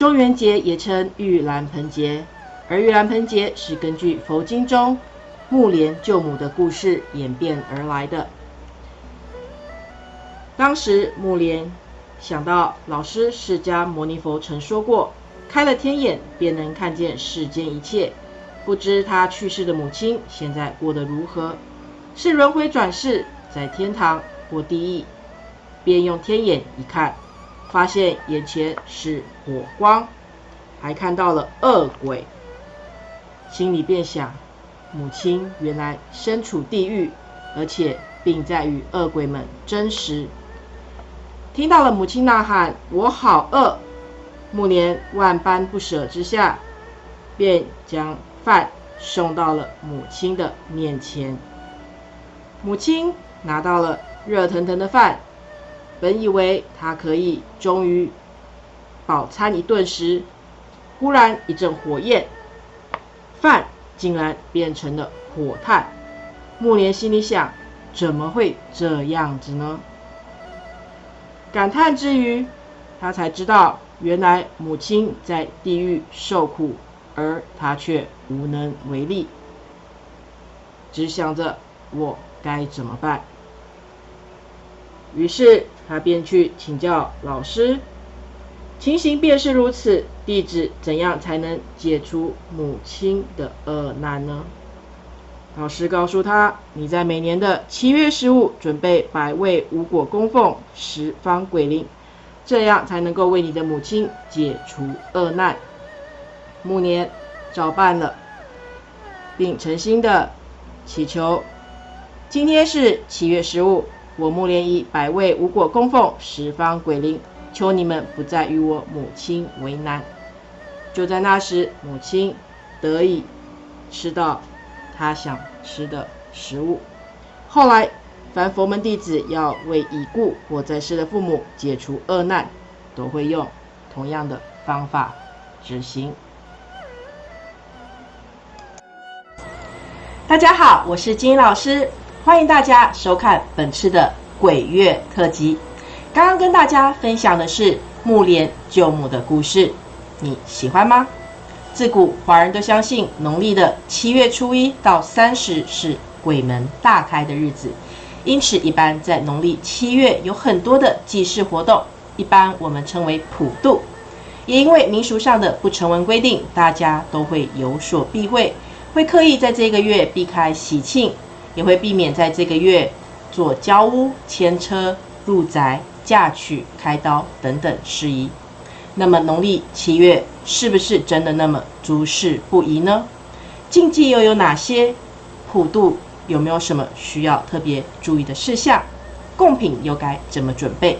中元节也称玉兰盆节，而玉兰盆节是根据佛经中木莲救母的故事演变而来的。当时木莲想到老师释迦牟尼佛曾说过，开了天眼便能看见世间一切。不知他去世的母亲现在过得如何，是轮回转世，在天堂或地狱？便用天眼一看。发现眼前是火光，还看到了恶鬼，心里便想：母亲原来身处地狱，而且并在与恶鬼们争食。听到了母亲呐喊：“我好饿！”木莲万般不舍之下，便将饭送到了母亲的面前。母亲拿到了热腾腾的饭。本以为他可以终于饱餐一顿时，忽然一阵火焰，饭竟然变成了火炭。木莲心里想：怎么会这样子呢？感叹之余，他才知道，原来母亲在地狱受苦，而他却无能为力，只想着我该怎么办。于是。他便去请教老师，情形便是如此。弟子怎样才能解除母亲的恶难呢？老师告诉他：你在每年的七月十五准备百味五果供奉十方鬼灵，这样才能够为你的母亲解除恶难。暮年照办了，并诚心的祈求：今天是七月十五。我木莲以百味无果供奉十方鬼灵，求你们不再与我母亲为难。就在那时，母亲得以吃到她想吃的食物。后来，凡佛门弟子要为已故或在世的父母解除恶难，都会用同样的方法执行。大家好，我是金老师。欢迎大家收看本次的鬼月特辑。刚刚跟大家分享的是木莲救母的故事，你喜欢吗？自古华人都相信农历的七月初一到三十是鬼门大开的日子，因此一般在农历七月有很多的祭祀活动，一般我们称为普渡。也因为民俗上的不成文规定，大家都会有所避讳，会刻意在这个月避开喜庆。也会避免在这个月做交屋、牵车、入宅、嫁娶、开刀等等事宜。那么农历七月是不是真的那么诸事不宜呢？禁忌又有哪些？普渡有没有什么需要特别注意的事项？贡品又该怎么准备？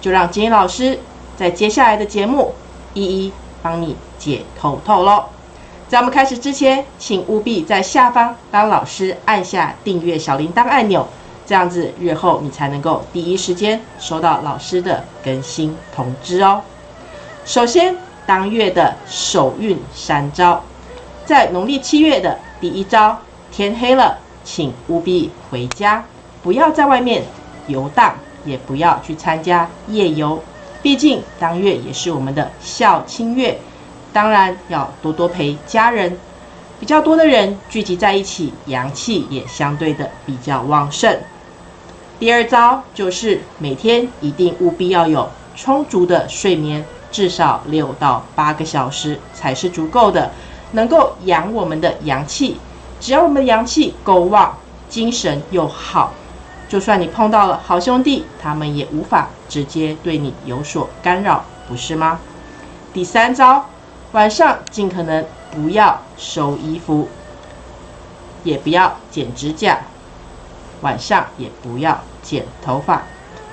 就让金英老师在接下来的节目一一帮你解透透喽。在我们开始之前，请务必在下方帮老师按下订阅小铃铛按钮，这样子日后你才能够第一时间收到老师的更新通知哦。首先，当月的首运三招，在农历七月的第一招，天黑了，请务必回家，不要在外面游荡，也不要去参加夜游，毕竟当月也是我们的孝亲月。当然要多多陪家人，比较多的人聚集在一起，阳气也相对的比较旺盛。第二招就是每天一定务必要有充足的睡眠，至少六到八个小时才是足够的，能够养我们的阳气。只要我们的阳气够旺，精神又好，就算你碰到了好兄弟，他们也无法直接对你有所干扰，不是吗？第三招。晚上尽可能不要收衣服，也不要剪指甲，晚上也不要剪头发，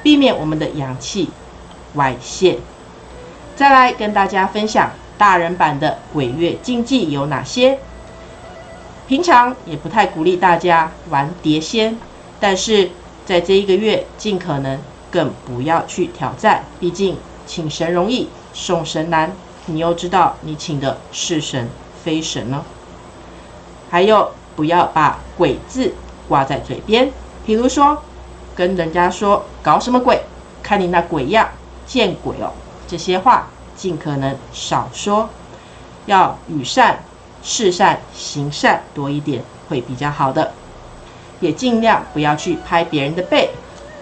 避免我们的阳气外泄。再来跟大家分享大人版的鬼月禁忌有哪些。平常也不太鼓励大家玩碟仙，但是在这一个月尽可能更不要去挑战，毕竟请神容易送神难。你又知道你请的是神非神呢？还有，不要把鬼字挂在嘴边，比如说跟人家说搞什么鬼，看你那鬼样，见鬼哦！这些话尽可能少说，要与善、事善、行善多一点会比较好的。也尽量不要去拍别人的背，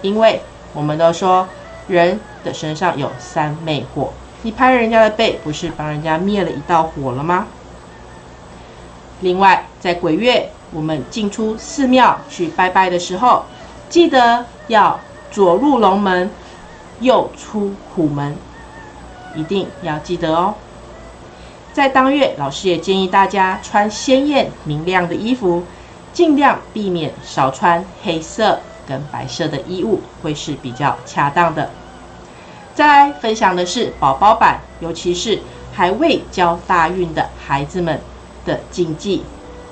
因为我们都说人的身上有三昧火，你拍人家的背，不是帮人家灭了一道火了吗？另外，在鬼月我们进出寺庙去拜拜的时候，记得要左入龙门，右出虎门，一定要记得哦。在当月，老师也建议大家穿鲜艳明亮的衣服。尽量避免少穿黑色跟白色的衣物，会是比较恰当的。再来分享的是宝宝版，尤其是还未交大运的孩子们的禁忌，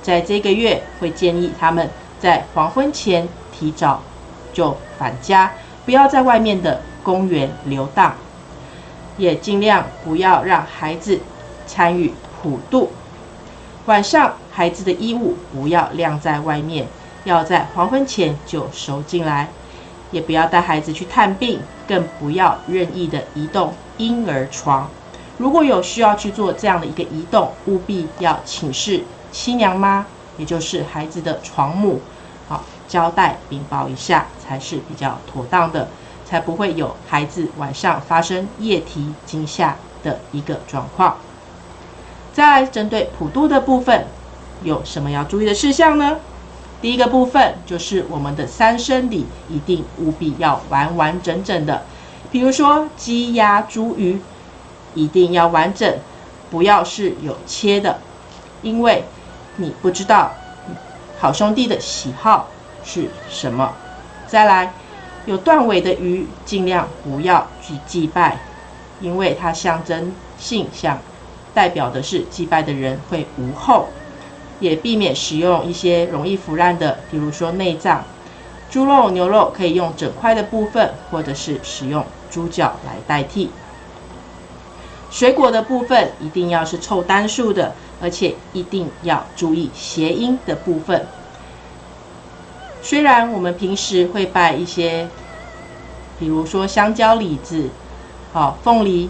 在这个月会建议他们在黄昏前提早就返家，不要在外面的公园游荡，也尽量不要让孩子参与普渡。晚上，孩子的衣物不要晾在外面，要在黄昏前就收进来。也不要带孩子去探病，更不要任意的移动婴儿床。如果有需要去做这样的一个移动，务必要请示亲娘妈，也就是孩子的床母，好交代禀报一下，才是比较妥当的，才不会有孩子晚上发生夜啼惊吓的一个状况。再针对普渡的部分，有什么要注意的事项呢？第一个部分就是我们的三生礼一定务必要完完整整的，比如说鸡鸭猪鱼一定要完整，不要是有切的，因为你不知道好兄弟的喜好是什么。再来，有断尾的鱼尽量不要去祭拜，因为它象征性像。代表的是祭拜的人会无后，也避免使用一些容易腐烂的，比如说内脏、猪肉、牛肉，可以用整块的部分，或者是使用猪脚来代替。水果的部分一定要是凑单数的，而且一定要注意谐音的部分。虽然我们平时会拜一些，比如说香蕉、李子、好凤梨。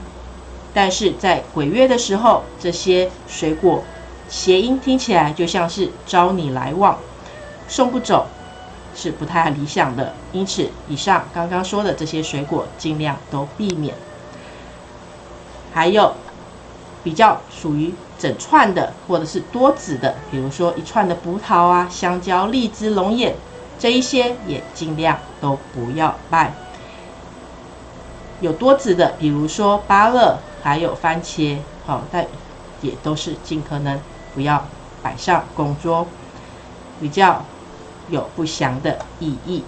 但是在鬼月的时候，这些水果谐音听起来就像是招你来往，送不走是不太理想的。因此，以上刚刚说的这些水果尽量都避免。还有比较属于整串的或者是多籽的，比如说一串的葡萄啊、香蕉、荔枝、龙眼这一些也尽量都不要卖。有多籽的，比如说芭乐。还有番茄，好，但也都是尽可能不要摆上供桌，比较有不祥的意义。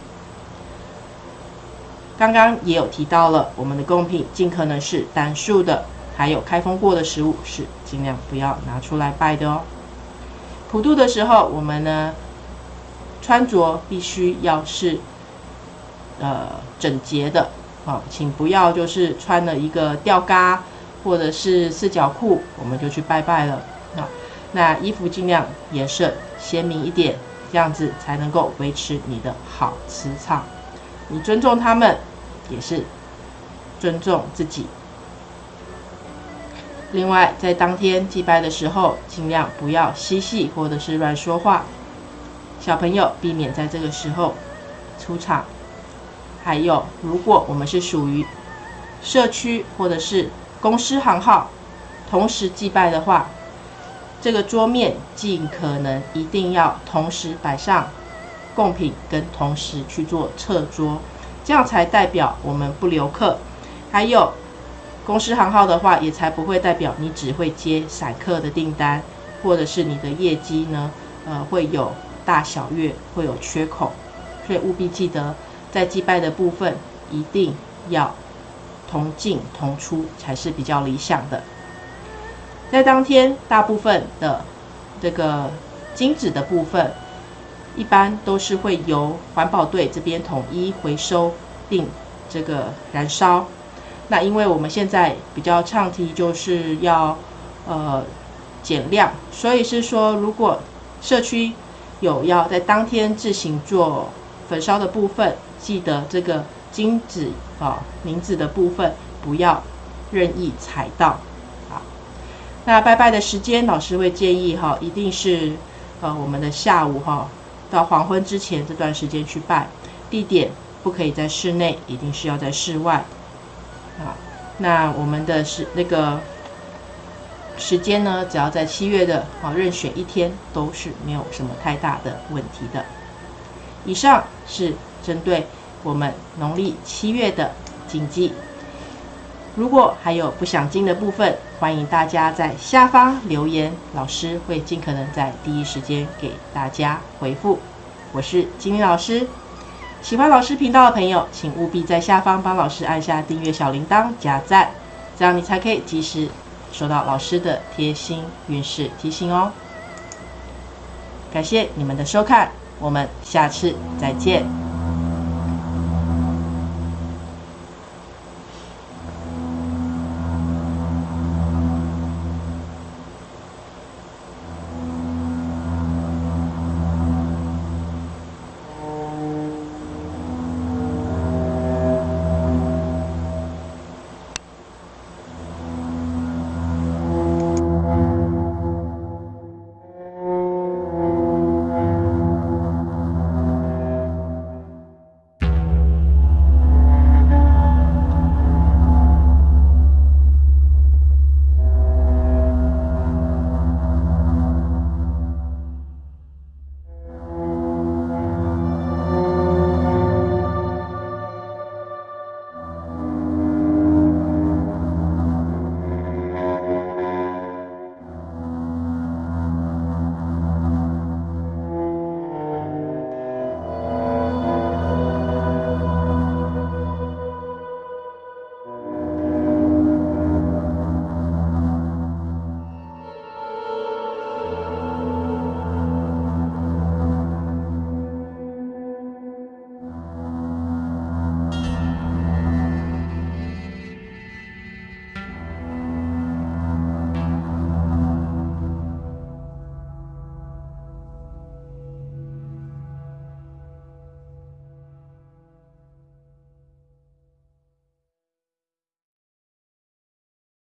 刚刚也有提到了，我们的贡品尽可能是单数的，还有开封过的食物是尽量不要拿出来拜的哦。普渡的时候，我们呢穿着必须要是呃整洁的，好，请不要就是穿了一个吊嘎。或者是四角裤，我们就去拜拜了。那衣服尽量颜色鲜明一点，这样子才能够维持你的好磁场。你尊重他们，也是尊重自己。另外，在当天祭拜的时候，尽量不要嬉戏或者是乱说话。小朋友避免在这个时候出场。还有，如果我们是属于社区或者是公司行号同时祭拜的话，这个桌面尽可能一定要同时摆上贡品，跟同时去做撤桌，这样才代表我们不留客。还有公司行号的话，也才不会代表你只会接散客的订单，或者是你的业绩呢，呃，会有大小月会有缺口。所以务必记得，在祭拜的部分一定要。同进同出才是比较理想的。在当天，大部分的这个金纸的部分，一般都是会由环保队这边统一回收并这个燃烧。那因为我们现在比较倡提就是要呃减量，所以是说如果社区有要在当天自行做焚烧的部分，记得这个。金纸啊，名字的部分不要任意踩到。那拜拜的时间，老师会建议哈，一定是呃我们的下午哈到黄昏之前这段时间去拜。地点不可以在室内，一定是要在室外。啊，那我们的是那个时间呢，只要在七月的啊任选一天，都是没有什么太大的问题的。以上是针对我们农历七月的禁忌。如果还有不想听的部分，欢迎大家在下方留言，老师会尽可能在第一时间给大家回复。我是金老师，喜欢老师频道的朋友，请务必在下方帮老师按下订阅小铃铛、加赞，这样你才可以及时收到老师的贴心运势提醒哦。感谢你们的收看，我们下次再见。